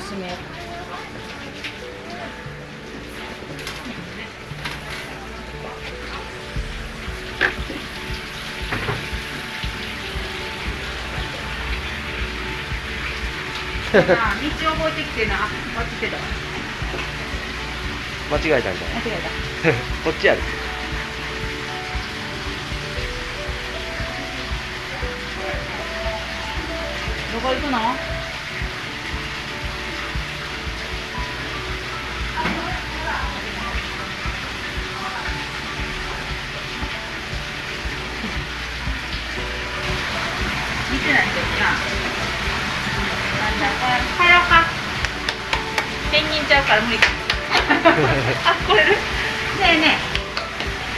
すめなあ道覚えてきてな。間違えたんじゃな。い間違えこっちやる。たどこ行くの？んだこれ帰ろうかペンギンちゃうから無理かあこれねえねえ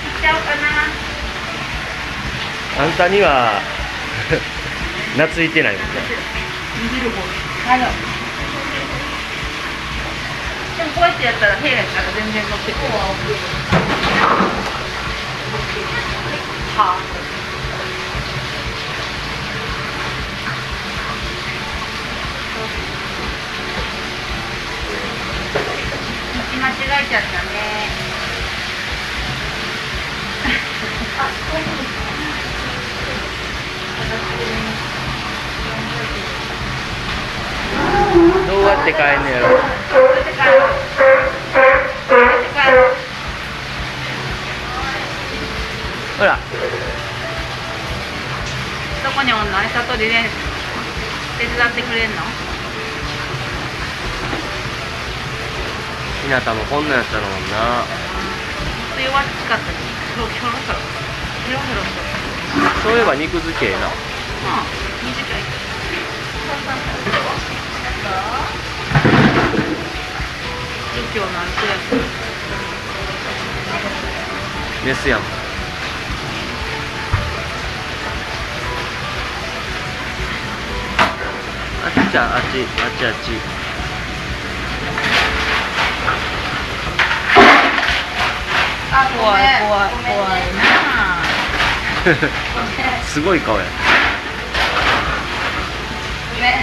行っちゃおうかなあんたには 懐いてないもんね。でもこうやってやったら平やから全然乗ってくる。はあえちゃったね。どうやって帰んのやろどうやって帰ろうどうやって帰ろ。うほら。どこにおんの？餌取りで手伝ってくれんの？ひなたもこんなんやったのもんな。弱っちかったしひょろひょろひょろひょろひょろひょろそういえば肉付けええな。うん。短い。儒教のあるくらいメスやん。あっちゃあっちあっちあっちあ怖い怖い怖いなすごい顔やごめん。あ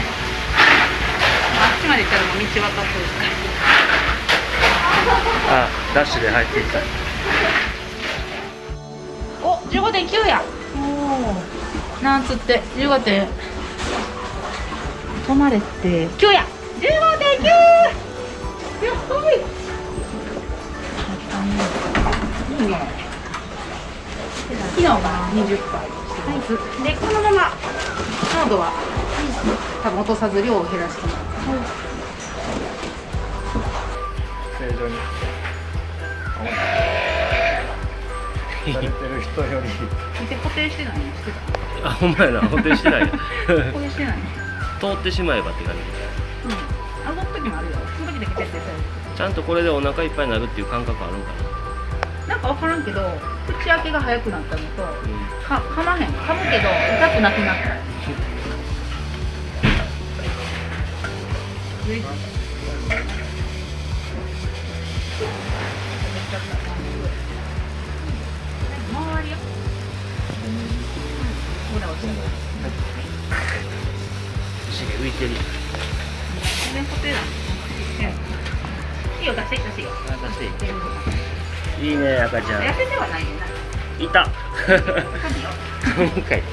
っちまで行ったらもう道分かってるあダッシュで入っていったお15.9やおなん。つって15点止まれて9や15.9やっほいいいね昨日が20杯でこのまま濃度は多分落とさず量を減らして正常にされてる人より固定してないのしてたあほんまやな固定してない。や固定してない。通ってしまえばって感じ。うん。あの時もあるよ。その時だけちゃんとこれでお腹いっぱいになるっていう感覚あるんかなんか分からんけど口開けが早くなったのとか噛まへん。噛むけど痛くなくなった。周りよ。ほら落ちたしげ浮いてるよ出して出してしていいね赤ちゃん。痩せてはないねんな。いた。今 回